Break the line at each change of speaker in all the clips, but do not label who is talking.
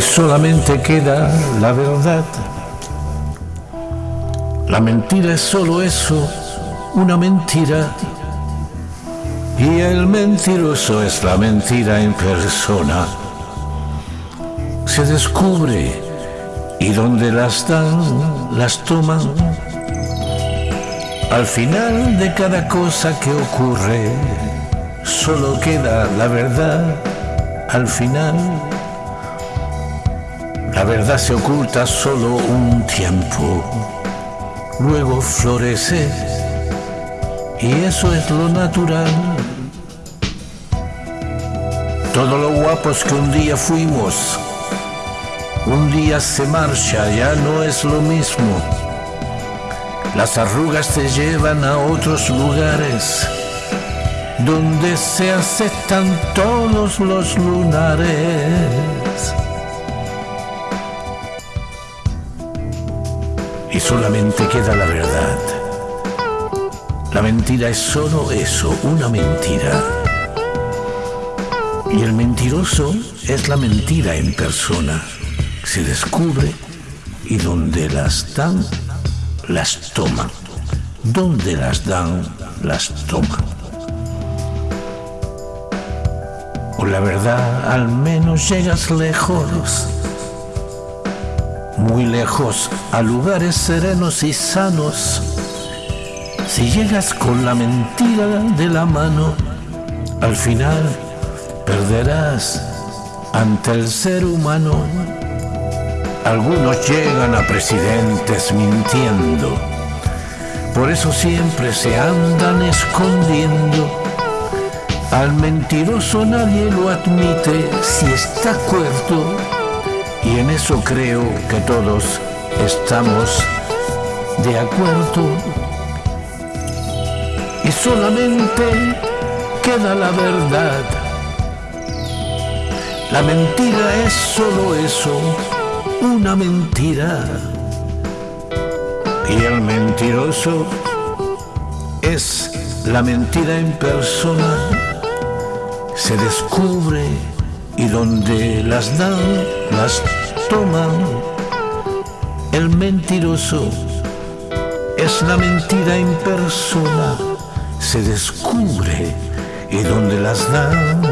solamente queda la verdad. La mentira es solo eso, una mentira. Y el mentiroso es la mentira en persona. Se descubre y donde las dan, las toman. Al final de cada cosa que ocurre, solo queda la verdad al final. La verdad se oculta solo un tiempo, luego florece y eso es lo natural. Todo lo guapos que un día fuimos, un día se marcha, ya no es lo mismo. Las arrugas te llevan a otros lugares donde se aceptan todos los lunares. Y solamente queda la verdad. La mentira es solo eso, una mentira. Y el mentiroso es la mentira en persona. Se descubre y donde las dan, las toman. Donde las dan, las toman. Con la verdad al menos llegas lejos, muy lejos a lugares serenos y sanos. Si llegas con la mentira de la mano, al final perderás ante el ser humano. Algunos llegan a presidentes mintiendo, por eso siempre se andan escondiendo al mentiroso nadie lo admite si está cuerdo y en eso creo que todos estamos de acuerdo. Y solamente queda la verdad. La mentira es solo eso, una mentira. Y el mentiroso es la mentira en persona se descubre donde las dan, las toman. El mentiroso es la mentira en persona, se descubre y donde las dan,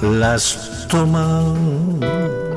las toman.